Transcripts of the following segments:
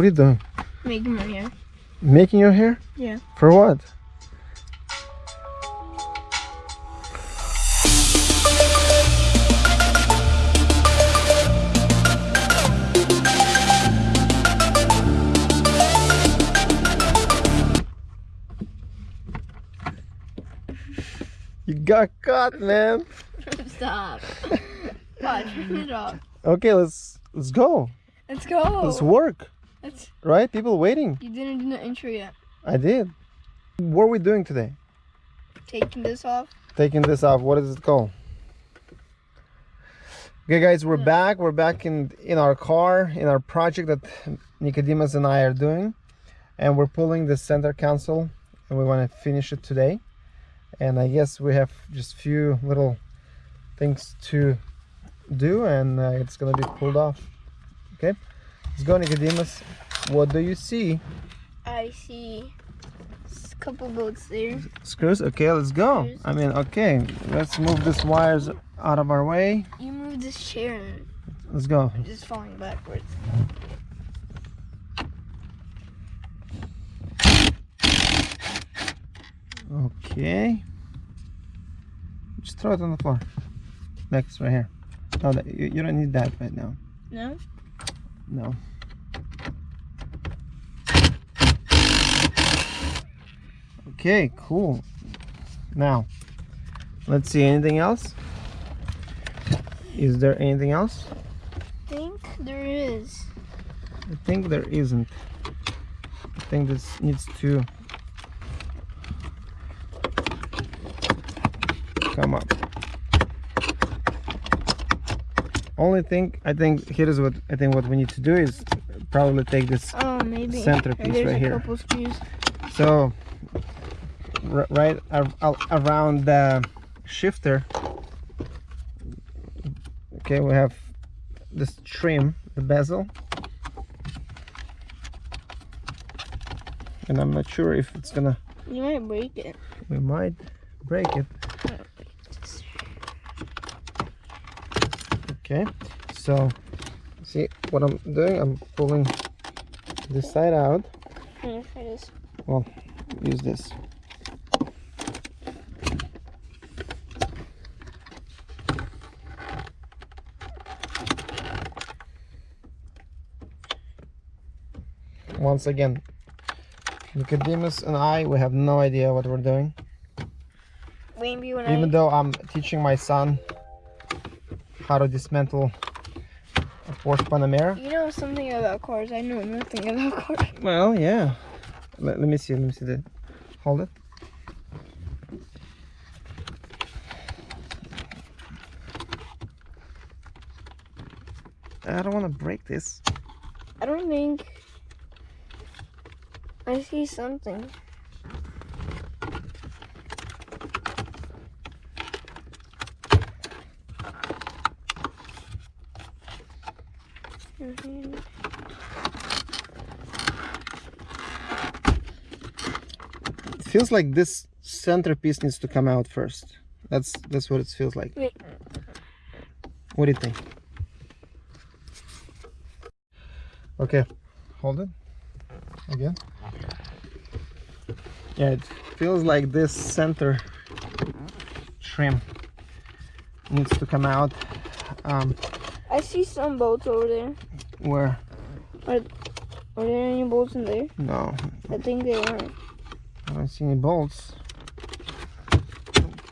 What are you doing? Making my hair. Making your hair? Yeah. For what? You got caught, man. Stop. Watch, turn it off. Okay, let's let's go. Let's go. Let's work. Let's, Right? People waiting. you didn't do the intro yet. I did. What are we doing today? Taking this off. Taking this off. What is it called? Okay, guys, we're back. We're back in in our car in our project that Nicodemus and I are doing, and we're pulling the center console, and we want to finish it today. And I guess we have just few little things to do, and uh, it's gonna be pulled off. Okay, let's go, Nicodemus. What do you see? I see a couple bolts there. Screws. Okay, let's go. Screws. I mean, okay, let's move these wires out of our way. You move this chair and Let's go. just falling backwards. Okay. Just throw it on the floor. Next, right here. No, you don't need that right now. No? No. Okay, cool. Now, let's see. Anything else? Is there anything else? I think there is. I think there isn't. I think this needs to come up. Only thing I think here is what I think what we need to do is probably take this. Oh, maybe. Centerpiece There's right a here. couple screws. So right ar- ar- around the shifter. Okay, we have this trim, the bezel. And I'm not sure if it's gonna You might break it. we might break it okay so see what i'm doing i'm pulling this side out Yeah, it is. well use this once again Nicodemus and I we have no idea what we're doing even I though I'm teaching my son how to dismantle a Porsche Panamera. you know something about cars. I know nothing about cars. Well, yeah. Let, let me see. Let me see the. Hold it. I don't want to break this. I don't think I see something. It feels like this centerpiece needs to come out first. That's that's what it feels like. Wait. What do you think? Okay, hold it again. Yeah, it feels like this center trim needs to come out. Um, I see some bolts over there. where? Are there any bolts in there? No, I think they weren't. I don't see any bolts.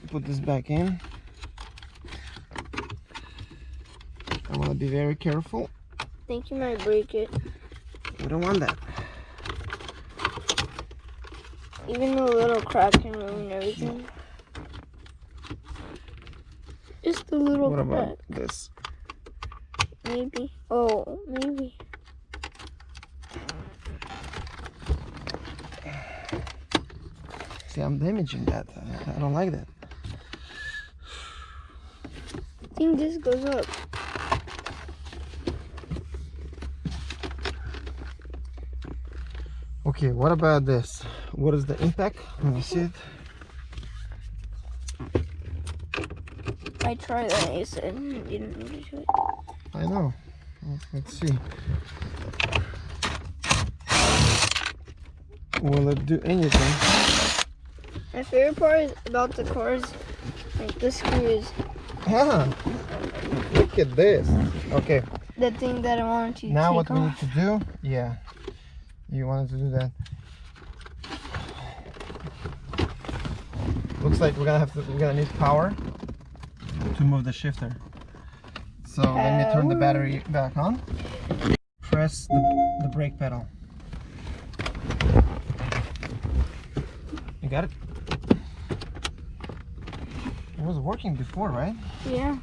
Put this back in. I want to be very careful. I think you might break it. We don't want that. Even the little crack can ruin everything. Just a little What crack. about this? Maybe. Oh, maybe. See, I'm damaging that. I don't like that. I think this goes up. Okay, what about this? What is the impact? Let me see it. I tried that. You said you didn't really do it. I know. Let's see. Will it do anything? My favorite part is about the cars, like the screws. Ah, look at this. Okay, The thing that I wanted to now what we need to do, yeah, you wanted to do that. Looks like we're gonna have to, we're gonna need power to move the shifter. So let me turn the battery back on. Press the, the brake pedal. You got it? It was working before, right? Yeah.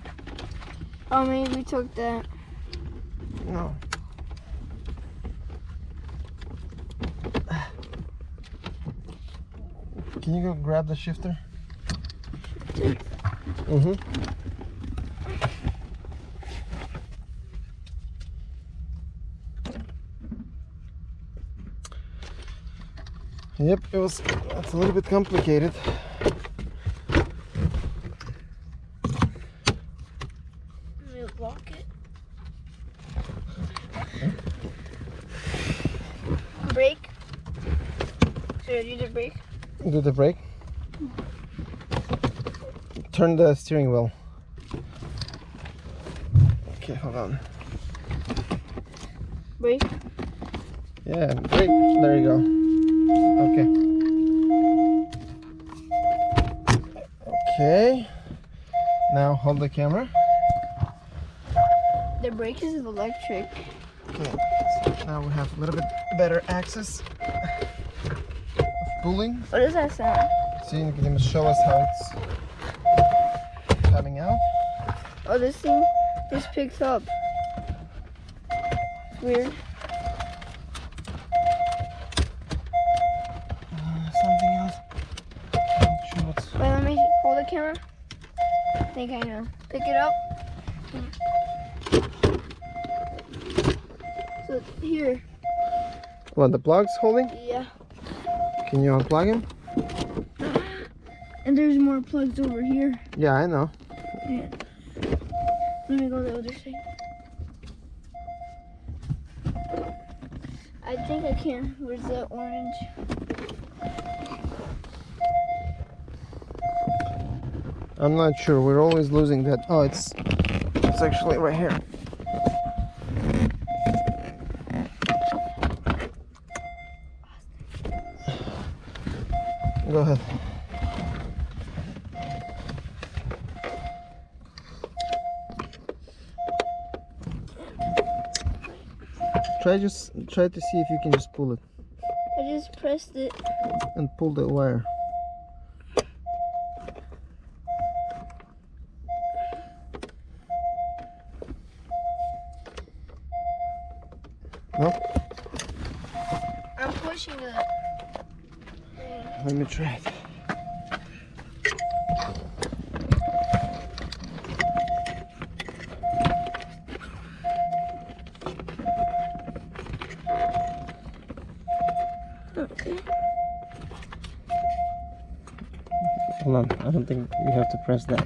Oh, maybe we took that. No. Can you go grab the shifter? Mm-hmm. Yep, it was it's a little bit complicated. Let me lock it. Brake. Should I do the brake? Do the brake. Turn the steering wheel. Okay, hold on. Brake. Yeah, brake. There you go. Okay. Okay. Now hold the camera. The brake is electric. Okay. So now we have a little bit better access of pulling. What does that sound? See, you can show us how it's coming out. Oh, this thing, just picks up. It's weird. Uh, something else. Sure. Wait, let me hold the camera. I think I know. Pick it up. So here, What the plug's holding? yeah. Can you unplug him? And there's more plugs over here. Yeah, I know. Yeah. Let me go the other side. I think I can. Where's the orange? I'm not sure. We're always losing that. Oh, it's it's actually right here. Try just try to see if you can just pull it I just pressed it. and pull the wire. No? I'm pushing it. Let me try it. Hold on, I don't think you have to press that.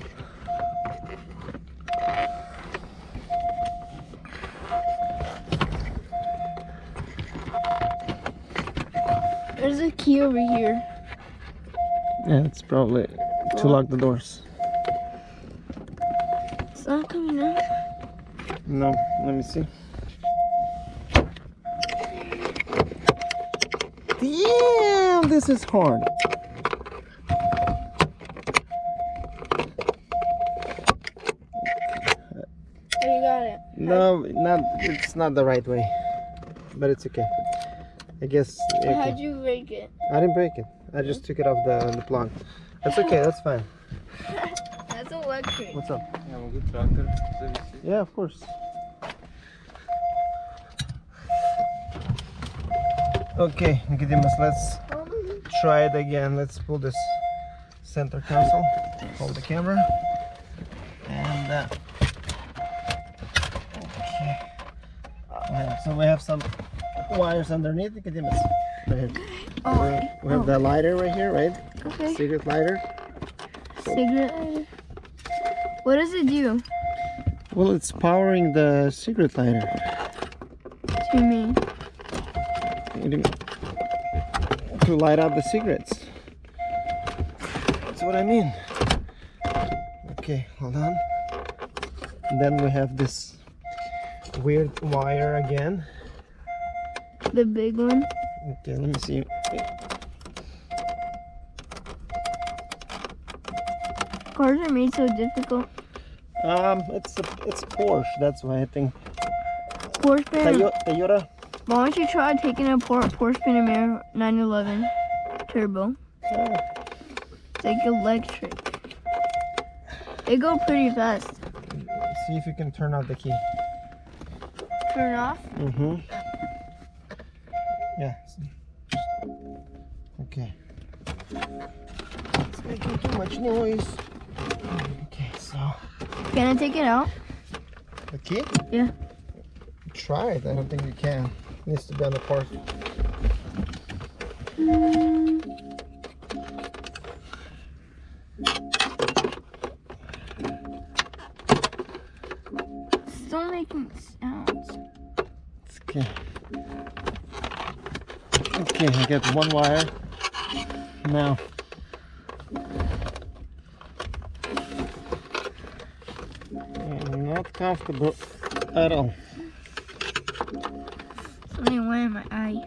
There's a key over here. Yeah, it's probably to lock the doors. It's not coming out. No, let me see. Damn, this is hard. Oh, you got it. No, not it's not the right way, but it's okay. I guess okay. How'd you break it? I didn't break it. I just took it off the, the plug. That's okay. That's fine. That's electric. What's up? Ja mogę tractor zawiesić. Yeah, of course. Okay, Nicodemus, let's try it again. Let's pull this center console. Hold the camera. And uh, so we have some wires underneath Nicodemus. Right here. Oh, We- We have oh. the lighter right here, right? okay. Secret lighter. Cigarette lighter. What does it do Well, it's powering the secret lighter. to me? What do you mean? to light up the cigarettes. That's what I mean. Okay, hold on. And then we have this weird wire again. The big one. Okay, let me see. Cars are made so difficult. Um, it's a, it's Porsche. That's why I think Porsche Panamera. Toyota. Why don't you try taking a Por- Porsche Panamera 911 Turbo? Oh, It's like electric. They go pretty fast. see if you can turn out the key. Turn off. Mm-hmm. Yeah. Okay. It's making too much noise. Okay, so Can I take it out? the key? Yeah. Try it. I don't think you can. It needs to be on the part. Still Okay, I got one wire. Now. I'm not comfortable at all. Something went in my eye.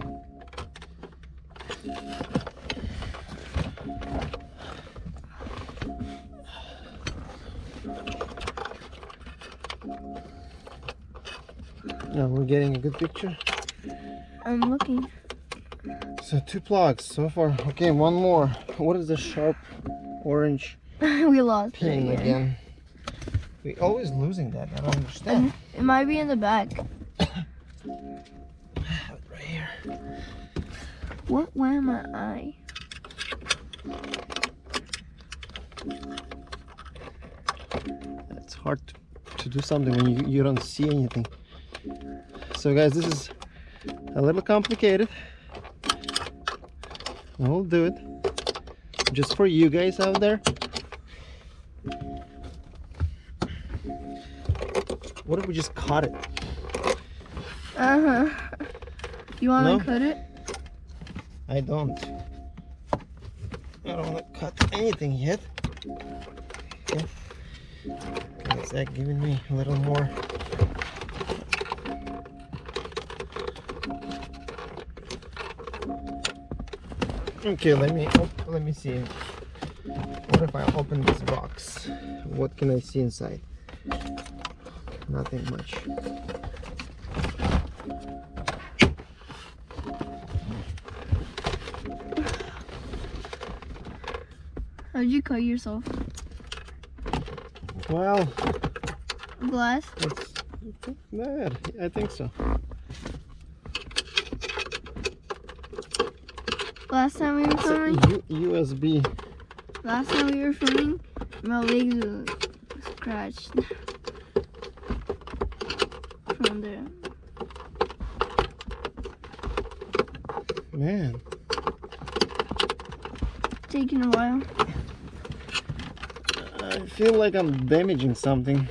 Now we're getting a good picture. I'm looking. So two plugs so far. Okay, one more. What is the sharp orange we lost pin again. again? We always losing that. I don't understand. Mm-hmm. It might be in the back. Right here. What where am i? It's hard to, to do something when you, you don't see anything. So guys, this is a little complicated. We'll do it. Just for you guys out there. What if we just cut it? Uh huh. You want to No? cut it? I don't. I don't want to cut anything yet. Okay. Is that giving me a little more? Okay, let me op- let me see. What if I open this box? What can I see inside? Nothing much. How'd you cut yourself? Well, Glass? It's bad. I think so. Last time we were filming, USB. last time we were filming, my legs were scratched from there. Man, Taking a while. I feel like I'm damaging something.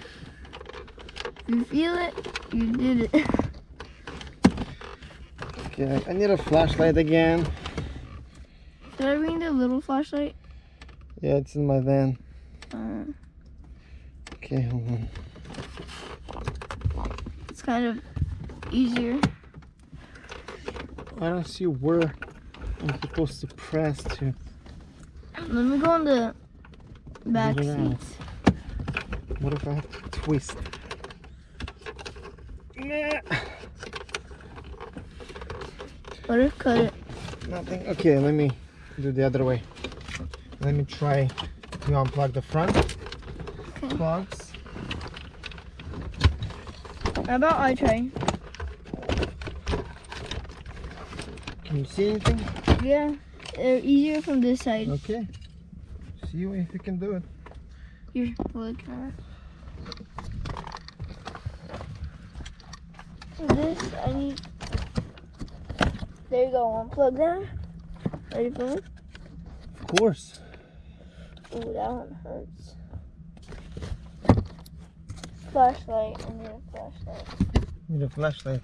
You feel it, you did it. Okay, I need a flashlight again. Did I bring the little flashlight? Yeah, it's in my van. Uh, Okay, hold on. it's kind of easier. I don't see where I'm supposed to press to. Let me go on the back Get it out. seats. What if I have to twist? Nah, What if cut it? nothing. Okay, let me do the other way. Let me try to unplug the front Okay. plugs. How about I try? Can you see anything? Yeah, they're easier from this side. Okay. See if you can do it. Here, look. Uh, for this, I need. There you go. One plug there. Ready for it? Of course. Ooh, that one hurts. Flashlight. I need a flashlight. Need a flashlight.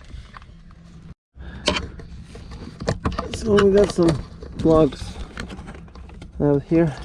So we got some slugs out here.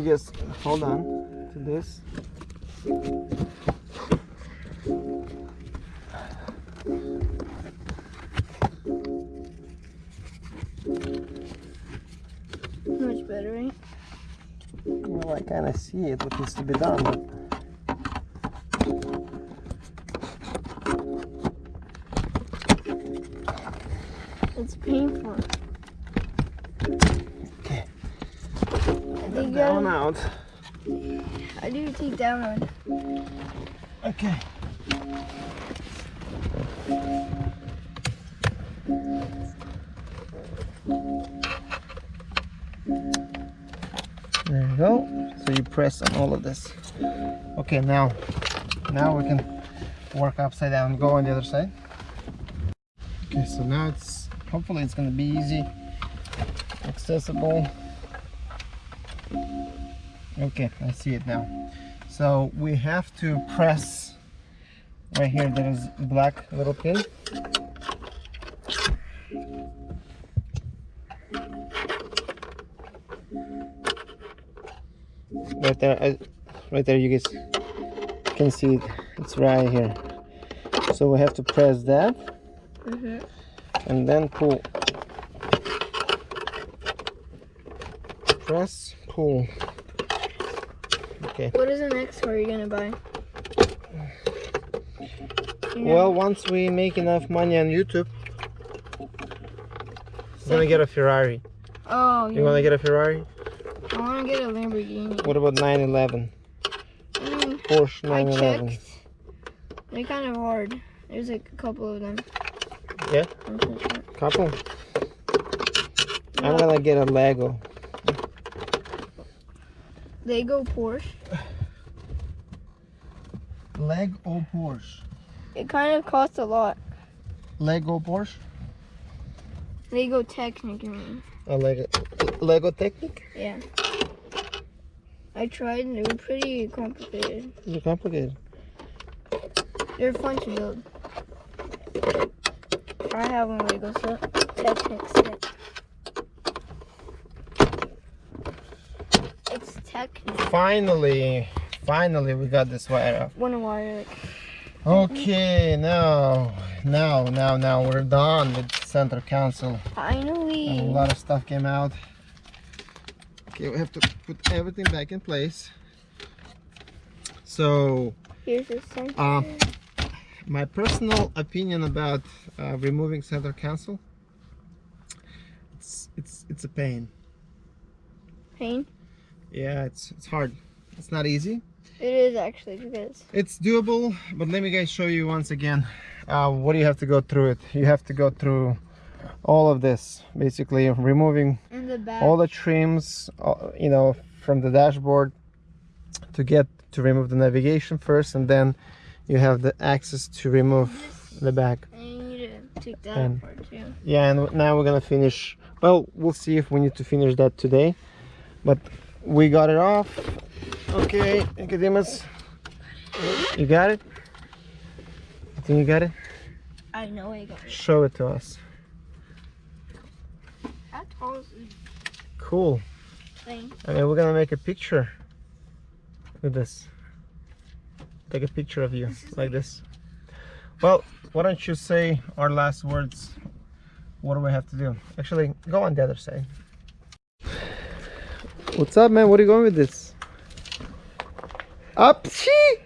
I guess hold on to this. Much better, right? Well, I kind of see it, what needs to be done, Out. I do take down one. Okay. There you go. So you press on all of this. Okay, now, now we can work upside down. Go on the other side. Okay, so now it's hopefully it's gonna be easy, accessible. Okay, I see it now. So we have to press right here. There is black little pin. Right there, right there. You guys can see it. It's right here. So we have to press that Mhm. and then pull. Press, pull. Okay. What is the next car you're gonna buy? Well, once we make enough money on YouTube, we're gonna get a Ferrari. oh, You yeah. wanna get a Ferrari? I want to get a Lamborghini. What about 911? I mean, Porsche I 911. checked. They're kind of hard. There's like a couple of them. Yeah? I'm. Couple? I'm gonna get a Lego. They go Porsche. Lego Porsche. It kind of costs a lot. Lego Porsche? They go technically. A Lego Lego Technic? Yeah. I tried and they were pretty complicated. They're complicated. They're fun to build. I have one Lego set. Technic set. Finally, finally we got this wire off. One wire. Okay, now, now, now, now we're done with center console. And a lot of stuff came out. Okay, we have to put everything back in place. So, Here's the center. uh, my personal opinion about uh, removing center console, it's it's it's a pain. Pain. Yeah, it's it's hard. It's not easy. It is actually because It's doable, but let me guys show you once again. Uh, what do you have to go through it? You have to go through all of this, basically removing the all the trims uh, you know from the dashboard to get to remove the navigation first and then you have the access to remove the back and you need to take that And- too. yeah and now we're gonna finish well we'll see if we need to finish that today but we got it off okay Nicodemus you got it you think you got it I know I got it. show it to us is this cool thing? I mean, we're gonna make a picture with this. Take a picture of you This like this. Well, why don't you say our last words? What do we have to do? Actually, go on the other side. What's up, man? What are you going with this? Up, I.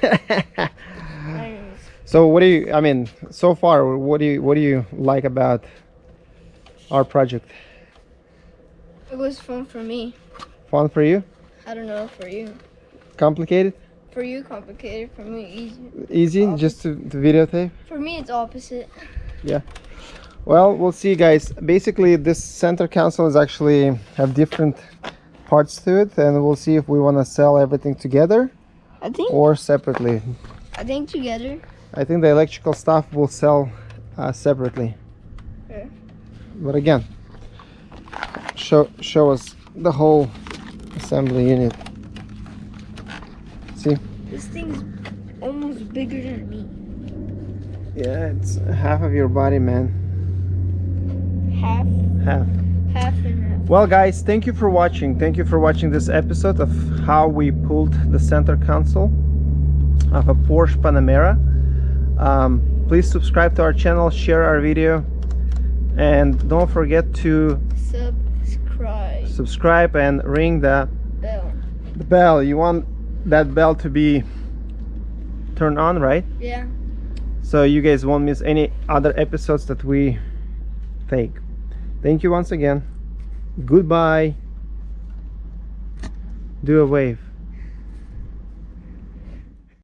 So what do you? I mean, so far, what do you what do you like about our project? It was fun for me. Fun for you? I don't know for you. Complicated? For you, complicated. For me, easy. Easy? Opposite. Just to, to videotape? For me, it's opposite. Well, we'll see, guys. Basically, this center console is actually have different parts to it, and we'll see if we want to sell everything together I think. or separately. I think together. I think the electrical stuff will sell uh, separately. Yeah. But again, show show us the whole assembly unit. See? This thing's almost bigger than me. Yeah, it's half of your body, man. Half, Half. half and half. Well, guys, thank you for watching. Thank you for watching this episode of how we pulled the center console of a Porsche Panamera. Um, please subscribe to our channel, share our video, and don't forget to Subscribe. subscribe and ring the, Bell. the bell. You want that bell to be turned on, right? Yeah. So you guys won't miss any other episodes that we take. Thank you once again. Goodbye. Do a wave.